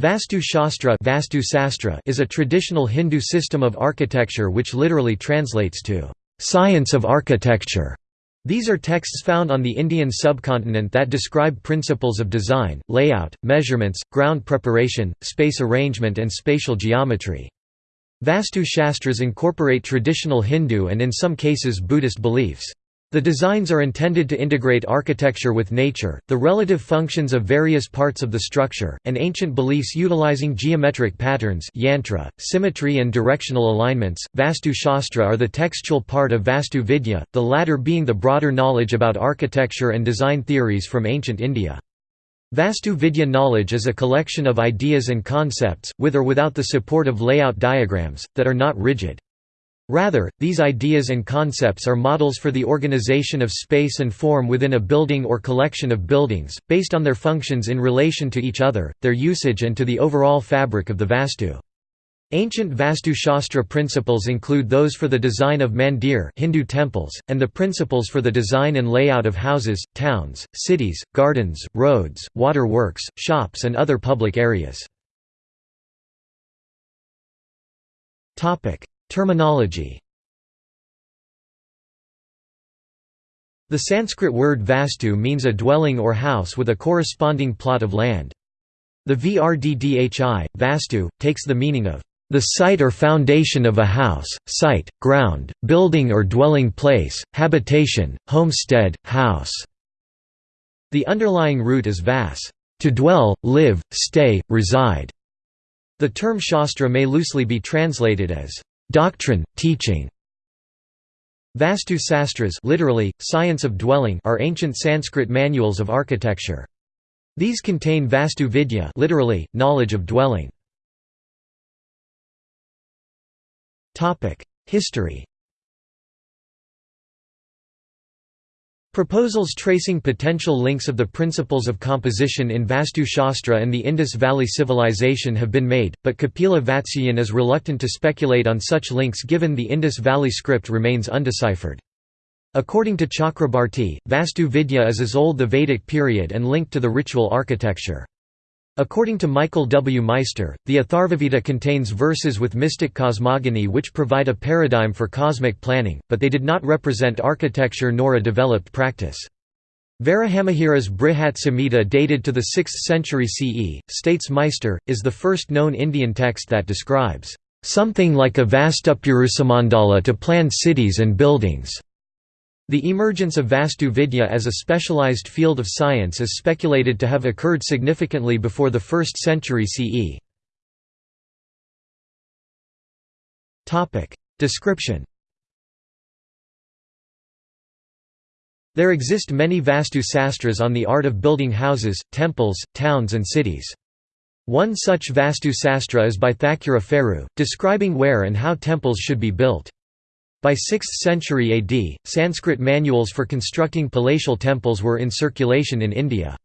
Vastu Shastra Vastu Sastra is a traditional Hindu system of architecture which literally translates to, "...science of architecture". These are texts found on the Indian subcontinent that describe principles of design, layout, measurements, ground preparation, space arrangement and spatial geometry. Vastu Shastras incorporate traditional Hindu and in some cases Buddhist beliefs. The designs are intended to integrate architecture with nature, the relative functions of various parts of the structure, and ancient beliefs utilizing geometric patterns yantra, symmetry and directional alignments. Vastu Shastra are the textual part of Vastu Vidya, the latter being the broader knowledge about architecture and design theories from ancient India. Vastu Vidya knowledge is a collection of ideas and concepts, with or without the support of layout diagrams, that are not rigid. Rather, these ideas and concepts are models for the organization of space and form within a building or collection of buildings, based on their functions in relation to each other, their usage and to the overall fabric of the Vastu. Ancient Vastu Shastra principles include those for the design of mandir Hindu temples, and the principles for the design and layout of houses, towns, cities, gardens, roads, water works, shops and other public areas. Terminology The Sanskrit word vastu means a dwelling or house with a corresponding plot of land. The Vrddhi, vastu, takes the meaning of the site or foundation of a house, site, ground, building or dwelling place, habitation, homestead, house. The underlying root is vas, to dwell, live, stay, reside. The term shastra may loosely be translated as Doctrine, teaching Vastu Sastras literally, science of dwelling are ancient Sanskrit manuals of architecture. These contain Vastu Vidya literally, knowledge of dwelling. History Proposals tracing potential links of the principles of composition in Vastu Shastra and the Indus Valley Civilization have been made, but Kapila Vatsyayan is reluctant to speculate on such links given the Indus Valley script remains undeciphered. According to Chakrabarti, Vastu Vidya is as old as the Vedic period and linked to the ritual architecture. According to Michael W. Meister, the Atharvaveda contains verses with mystic cosmogony which provide a paradigm for cosmic planning, but they did not represent architecture nor a developed practice. Varahamihira's Brihat Samhita dated to the 6th century CE, states Meister, is the first known Indian text that describes, "...something like a vastupurusamandala to plan cities and buildings." The emergence of Vastu Vidya as a specialized field of science is speculated to have occurred significantly before the 1st century CE. Description There exist many Vastu Sastras on the art of building houses, temples, towns and cities. One such Vastu Sastra is by Thakura Pheru, describing where and how temples should be built. By 6th century AD, Sanskrit manuals for constructing palatial temples were in circulation in India.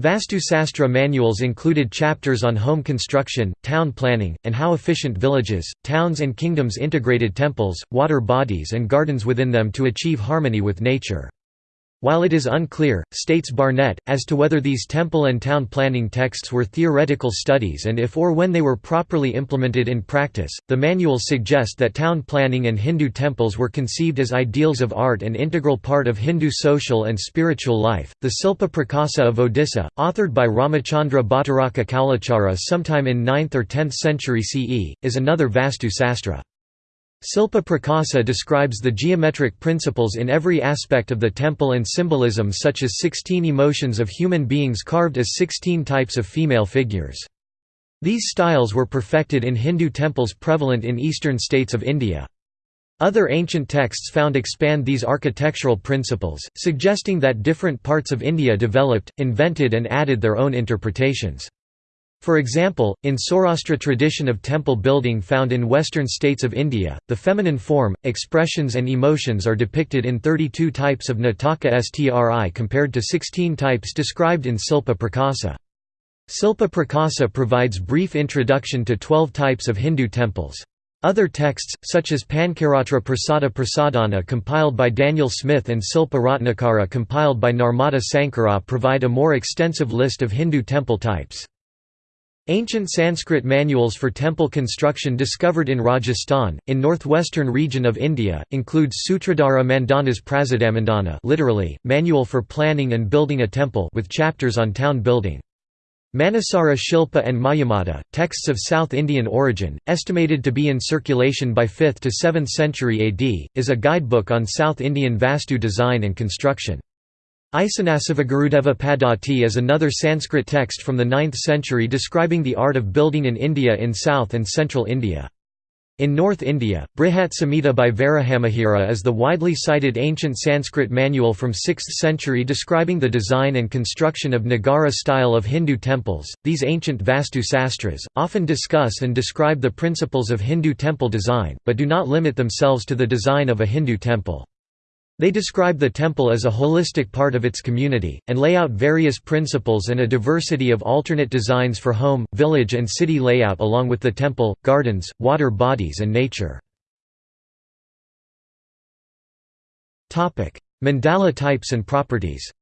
Vastu Sastra manuals included chapters on home construction, town planning, and how efficient villages, towns and kingdoms integrated temples, water bodies and gardens within them to achieve harmony with nature. While it is unclear, states Barnett, as to whether these temple and town planning texts were theoretical studies and if or when they were properly implemented in practice, the manuals suggest that town planning and Hindu temples were conceived as ideals of art and integral part of Hindu social and spiritual life. The Silpa Prakasa of Odisha, authored by Ramachandra Bhattaraka Kalachara sometime in 9th or 10th century CE, is another Vastu Sastra. Silpa Prakasa describes the geometric principles in every aspect of the temple and symbolism such as 16 emotions of human beings carved as 16 types of female figures. These styles were perfected in Hindu temples prevalent in eastern states of India. Other ancient texts found expand these architectural principles, suggesting that different parts of India developed, invented and added their own interpretations. For example, in Saurashtra tradition of temple building found in western states of India, the feminine form, expressions and emotions are depicted in 32 types of Nataka Stri compared to 16 types described in Silpa Prakasa. Silpa Prakasa provides brief introduction to 12 types of Hindu temples. Other texts, such as Pancaratra Prasada Prasadana compiled by Daniel Smith and Silpa Ratnakara compiled by Narmada Sankara provide a more extensive list of Hindu temple types. Ancient Sanskrit manuals for temple construction discovered in Rajasthan, in northwestern region of India, include Sutradhara Mandana's Prasadamandana literally, Manual for Planning and Building a Temple with chapters on town building. Manasara Shilpa and Mayamata, texts of South Indian origin, estimated to be in circulation by 5th to 7th century AD, is a guidebook on South Indian Vastu design and construction. Isanasivagurudeva Paddhati is another Sanskrit text from the 9th century describing the art of building in India in South and Central India. In North India, Brihat Samhita by Varahamihira is the widely cited ancient Sanskrit manual from 6th century describing the design and construction of Nagara style of Hindu temples. These ancient Vastu Sastras often discuss and describe the principles of Hindu temple design, but do not limit themselves to the design of a Hindu temple. They describe the temple as a holistic part of its community, and lay out various principles and a diversity of alternate designs for home, village and city layout along with the temple, gardens, water bodies and nature. Mandala types and properties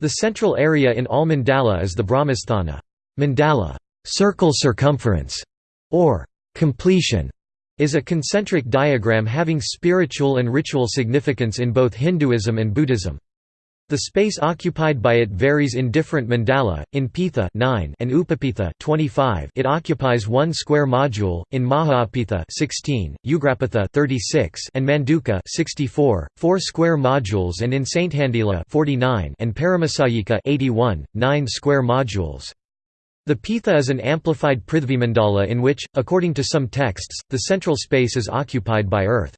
The central area in all mandala is the Brahmasthana. Mandala circle circumference", or completion, is a concentric diagram having spiritual and ritual significance in both Hinduism and Buddhism. The space occupied by it varies in different mandala. In Pitha 9 and Upapitha 25, it occupies 1 square module. In Mahapitha 16, Ugrapitha 36, and Manduka 64, 4 square modules, and in Sainthandila 49 and Paramasayika 81, 9 square modules. The Pitha is an amplified Prithvimandala in which, according to some texts, the central space is occupied by earth.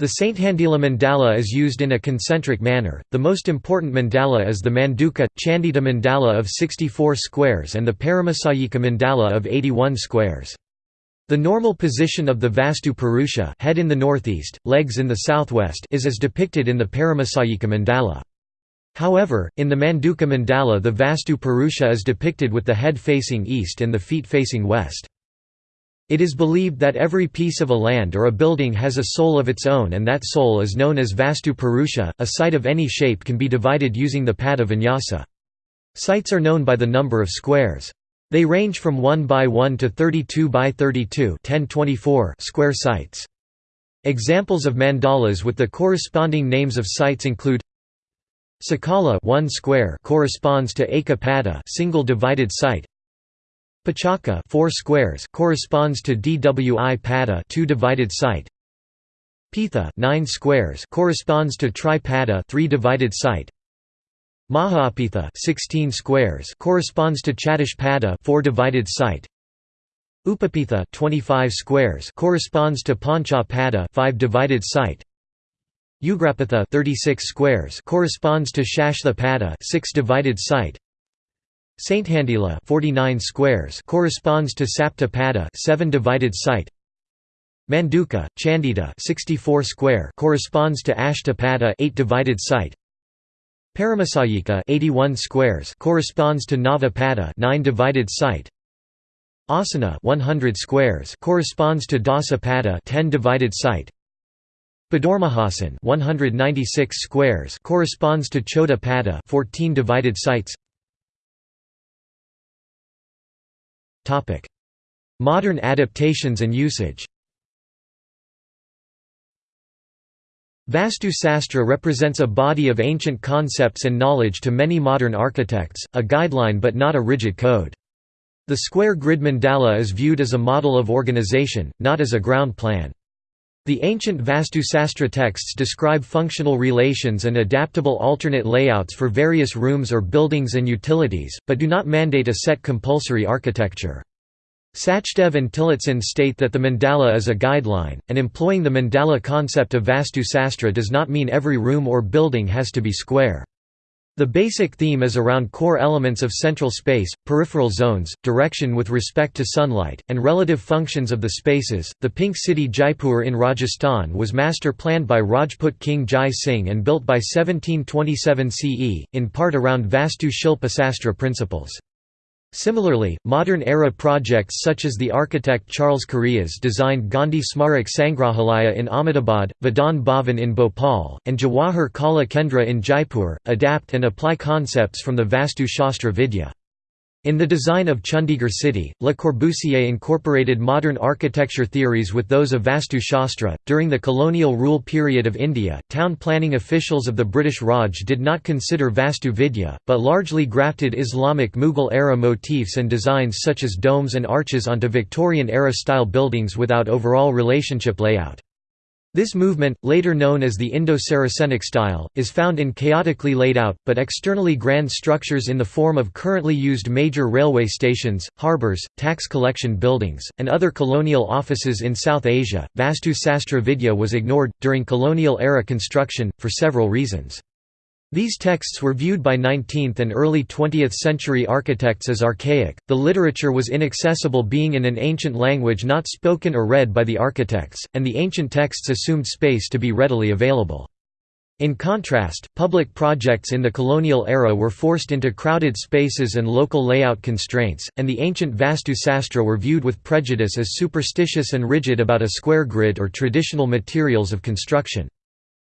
The Sainthandila mandala is used in a concentric manner. The most important mandala is the Manduka Chandita mandala of 64 squares and the Paramasayika mandala of 81 squares. The normal position of the Vastu Purusha head in the northeast, legs in the southwest is as depicted in the Paramasayika mandala. However, in the Manduka mandala the Vastu Purusha is depicted with the head facing east and the feet facing west. It is believed that every piece of a land or a building has a soul of its own and that soul is known as Vastu Purusha. A site of any shape can be divided using the pada vinyasa. Sites are known by the number of squares. They range from 1 by 1 to 32 by 32 square sites. Examples of mandalas with the corresponding names of sites include Sakala 1 square corresponds to Eka Pada single divided site. Pachaka 4 squares corresponds to Dwi Pada 2 divided site. Pitha 9 squares corresponds to Tri Pada 3 divided site. Mahapitha 16 squares corresponds to Chatush Pada 4 divided site. Upapitha 25 squares corresponds to Pancha Pada 5 divided site. Ugrapitha 36 squares corresponds to Shashtha Pada 6 divided site. Sainthandila 49 squares corresponds to Sapta Pada 7 divided site. Manduka Chandita 64 square corresponds to Ashta Pada 8 divided site. Paramasayika 81 squares corresponds to Nava Pada 9 divided site. Asana 100 squares corresponds to Dasa Pada 10 divided site. Padormahasan 196 squares corresponds to Chota Pada 14 divided sites. Topic: Modern adaptations and usage. Vastu Sastra represents a body of ancient concepts and knowledge to many modern architects, a guideline but not a rigid code. The square grid mandala is viewed as a model of organization, not as a ground plan. The ancient Vastusastra texts describe functional relations and adaptable alternate layouts for various rooms or buildings and utilities, but do not mandate a set compulsory architecture. Sachdev and Tillotson state that the mandala is a guideline, and employing the mandala concept of Vastu Vastusastra does not mean every room or building has to be square. The basic theme is around core elements of central space, peripheral zones, direction with respect to sunlight, and relative functions of the spaces. The Pink City Jaipur in Rajasthan was master planned by Rajput King Jai Singh and built by 1727 CE, in part around Vastu Shilpa Sastra principles. Similarly, modern-era projects such as the architect Charles Correa's designed Gandhi Smarak Sangrahalaya in Ahmedabad, Vidhan Bhavan in Bhopal, and Jawahar Kala Kendra in Jaipur, adapt and apply concepts from the Vastu Shastra Vidya. In the design of Chandigarh city, Le Corbusier incorporated modern architecture theories with those of Vastu Shastra. During the colonial rule period of India, town planning officials of the British Raj did not consider Vastu Vidya, but largely grafted Islamic Mughal era motifs and designs such as domes and arches onto Victorian era style buildings without overall relationship layout. This movement, later known as the Indo-Saracenic style, is found in chaotically laid out, but externally grand structures in the form of currently used major railway stations, harbours, tax collection buildings, and other colonial offices in South Asia. Vastu Sastra Vidya was ignored, during colonial era construction, for several reasons. These texts were viewed by 19th and early 20th century architects as archaic, the literature was inaccessible being in an ancient language not spoken or read by the architects, and the ancient texts assumed space to be readily available. In contrast, public projects in the colonial era were forced into crowded spaces and local layout constraints, and the ancient Vastu Sastra were viewed with prejudice as superstitious and rigid about a square grid or traditional materials of construction.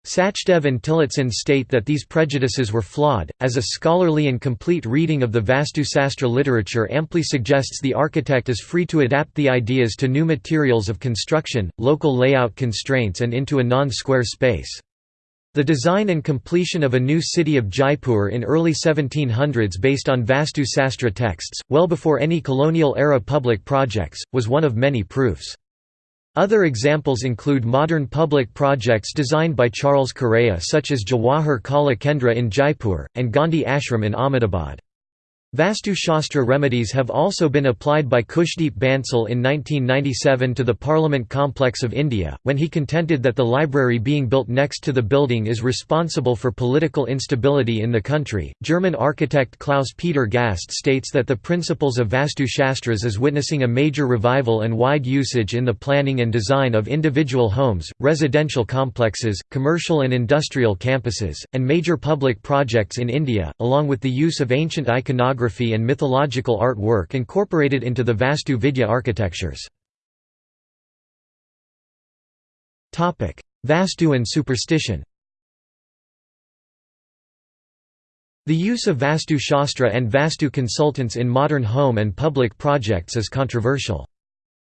Sachdev and Tillotson state that these prejudices were flawed, as a scholarly and complete reading of the Vastu Sastra literature amply suggests the architect is free to adapt the ideas to new materials of construction, local layout constraints and into a non-square space. The design and completion of a new city of Jaipur in early 1700s based on Vastu Sastra texts, well before any colonial-era public projects, was one of many proofs. Other examples include modern public projects designed by Charles Correa such as Jawahar Kala Kendra in Jaipur, and Gandhi Ashram in Ahmedabad. Vastu Shastra remedies have also been applied by Kushdeep Bansal in 1997 to the Parliament complex of India, when he contended that the library being built next to the building is responsible for political instability in the country. German architect Klaus Peter Gast states that the principles of Vastu Shastras is witnessing a major revival and wide usage in the planning and design of individual homes, residential complexes, commercial and industrial campuses, and major public projects in India, along with the use of ancient iconography iconography and mythological artwork incorporated into the Vastu Vidya architectures. Vastu and superstition The use of Vastu Shastra and Vastu consultants in modern home and public projects is controversial.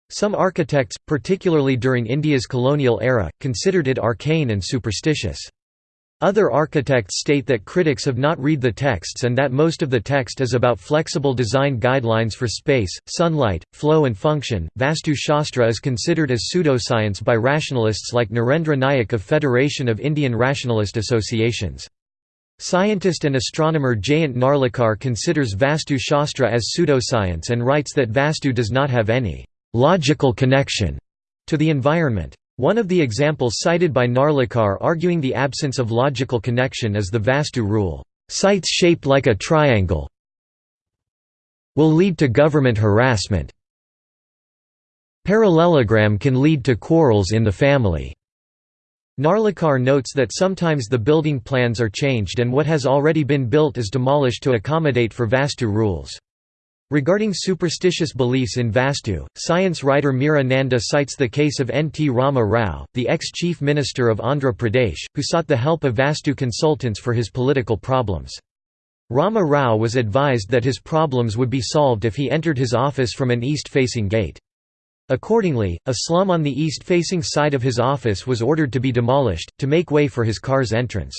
Some architects, particularly during India's colonial era, considered it arcane and superstitious. Other architects state that critics have not read the texts and that most of the text is about flexible design guidelines for space, sunlight, flow and function. Vastu Shastra is considered as pseudoscience by rationalists like Narendra Nayak of Federation of Indian Rationalist Associations. Scientist and astronomer Jayant Narlikar considers Vastu Shastra as pseudoscience and writes that Vastu does not have any logical connection to the environment. One of the examples cited by Narlikar arguing the absence of logical connection is the Vastu rule, "...sites shaped like a triangle will lead to government harassment. Parallelogram can lead to quarrels in the family." Narlikar notes that sometimes the building plans are changed and what has already been built is demolished to accommodate for Vastu rules. Regarding superstitious beliefs in Vastu, science writer Meera Nanda cites the case of N. T. Rama Rao, the ex-chief minister of Andhra Pradesh, who sought the help of Vastu consultants for his political problems. Rama Rao was advised that his problems would be solved if he entered his office from an east-facing gate. Accordingly, a slum on the east-facing side of his office was ordered to be demolished, to make way for his car's entrance.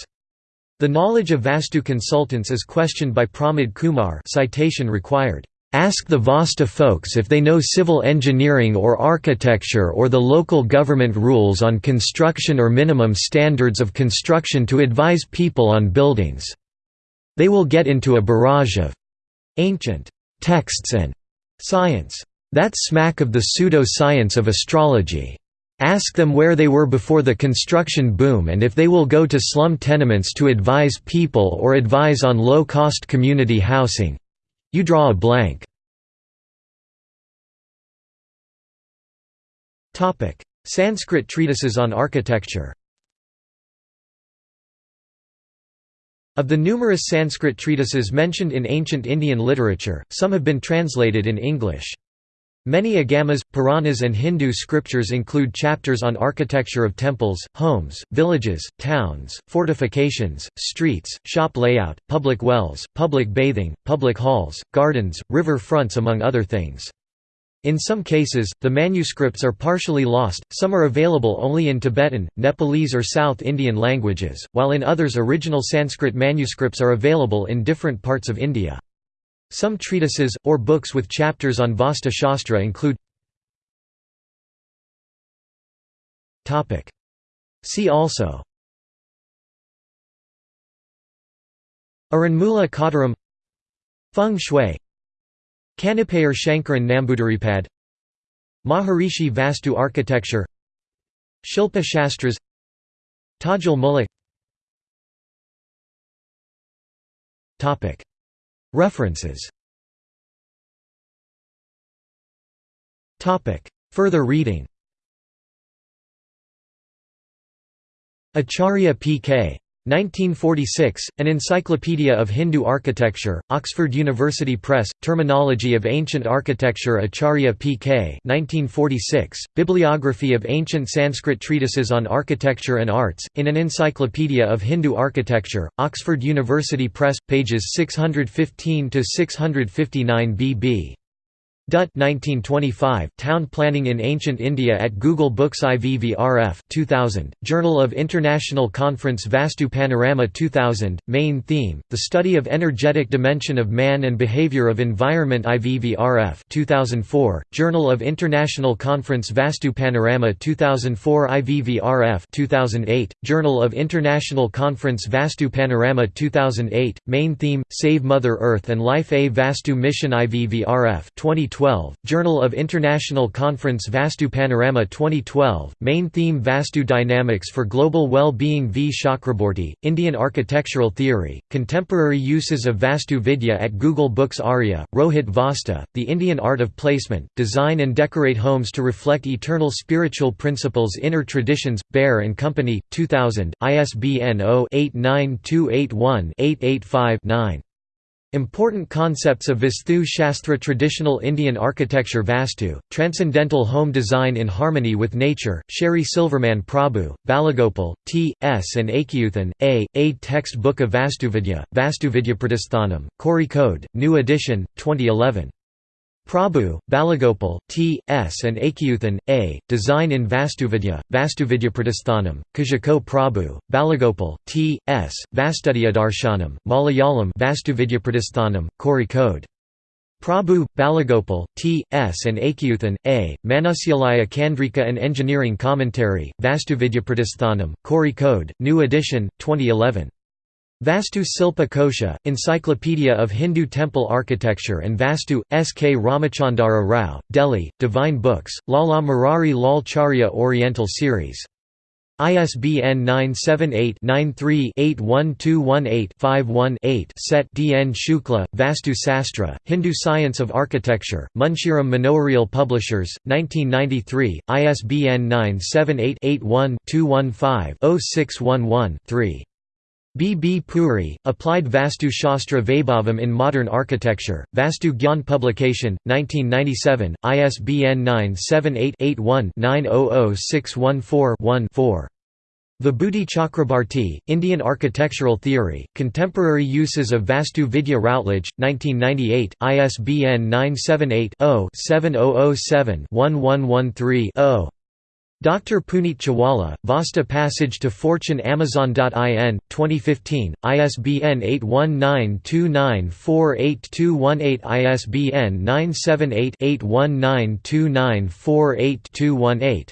The knowledge of Vastu consultants is questioned by Pramod Kumar citation required. Ask the Vastu folks if they know civil engineering or architecture or the local government rules on construction or minimum standards of construction to advise people on buildings. They will get into a barrage of ancient texts and science. That smack of the pseudo-science of astrology. Ask them where they were before the construction boom and if they will go to slum tenements to advise people or advise on low-cost community housing, you draw a blank. Sanskrit treatises on architecture Of the numerous Sanskrit treatises mentioned in ancient Indian literature, some have been translated in English. Many agamas, Puranas and Hindu scriptures include chapters on architecture of temples, homes, villages, towns, fortifications, streets, shop layout, public wells, public bathing, public halls, gardens, river fronts among other things. In some cases, the manuscripts are partially lost, some are available only in Tibetan, Nepalese or South Indian languages, while in others original Sanskrit manuscripts are available in different parts of India. Some treatises, or books with chapters on Vastu Shastra include See also Aranmula Kottaram Feng Shui Kanipayar Shankaran Nambudiripad Maharishi Vastu architecture Shilpa Shastras Tajul Muluk References. Further reading. Acharya P.K. 1946, An Encyclopedia of Hindu Architecture, Oxford University Press, Terminology of Ancient Architecture Acharya P.K. 1946, Bibliography of Ancient Sanskrit Treatises on Architecture and Arts, in an Encyclopedia of Hindu Architecture, Oxford University Press, pages 615–659 bb. Dutt 1925, Town Planning in Ancient India at Google Books IVVRF 2000, Journal of International Conference Vastu Panorama 2000, Main theme, The Study of Energetic Dimension of Man and Behavior of Environment IVVRF 2004, Journal of International Conference Vastu Panorama 2004 IVVRF 2008, Journal of International Conference Vastu Panorama 2008, Main theme, Save Mother Earth and Life A Vastu Mission IVVRF 2012 2012, Journal of International Conference Vastu Panorama 2012, main theme Vastu Dynamics for Global Well-Being V. Chakrabarti, Indian Architectural Theory, Contemporary Uses of Vastu Vidya at Google Books Arya, Rohit Vastu, The Indian Art of Placement, Design and Decorate Homes to Reflect Eternal Spiritual Principles Inner Traditions, Bear & Company, 2000, ISBN 0-89281-885-9. Important concepts of Vastu Shastra Traditional Indian Architecture Vastu, Transcendental Home Design in Harmony with Nature, Sherry Silverman Prabhu, Balagopal, T. S. and Achyuthan, A. A Text Book of Vastuvidya, Vastuvidyapradisthanam, Code, New Edition, 2011. Prabhu, Balagopal, T. S. and Achyuthan, A. Design in Vastuvidya, Vastuvidyapradisthanam, Kozhikode Prabhu, Balagopal, T. S. Vastudyadarshanam, Malayalam Vastuvidyapradisthanam, Code. Prabhu, Balagopal, T. S. and Achyuthan, A. Manusyalaya Chandrika and Engineering Commentary, Vastuvidyapradisthanam, Code. New Edition, 2011. Vastu Silpa Kosha, Encyclopedia of Hindu Temple Architecture and Vastu, S. K. Ramachandara Rao, Delhi, Divine Books, Lala Murari Lal Charya Oriental Series. ISBN 978-93-81218-51-8 Set D. N. Shukla, Vastu Sastra, Hindu Science of Architecture, Munshiram Manoharlal Publishers, 1993, ISBN 978 81 215 0611 3. B. B. Puri, Applied Vastu Shastra Vaibhavam in Modern Architecture, Vastu Gyan Publication, 1997, ISBN 978-81-900614-1-4. Vibhuti Chakrabarti, Indian Architectural Theory, Contemporary Uses of Vastu Vidya Routledge, 1998, ISBN 978 0 7007 1113 Dr. Puneet Chawala, Vastu Passage to Fortune Amazon.in, 2015, ISBN 81929482218 ISBN 978 8192948218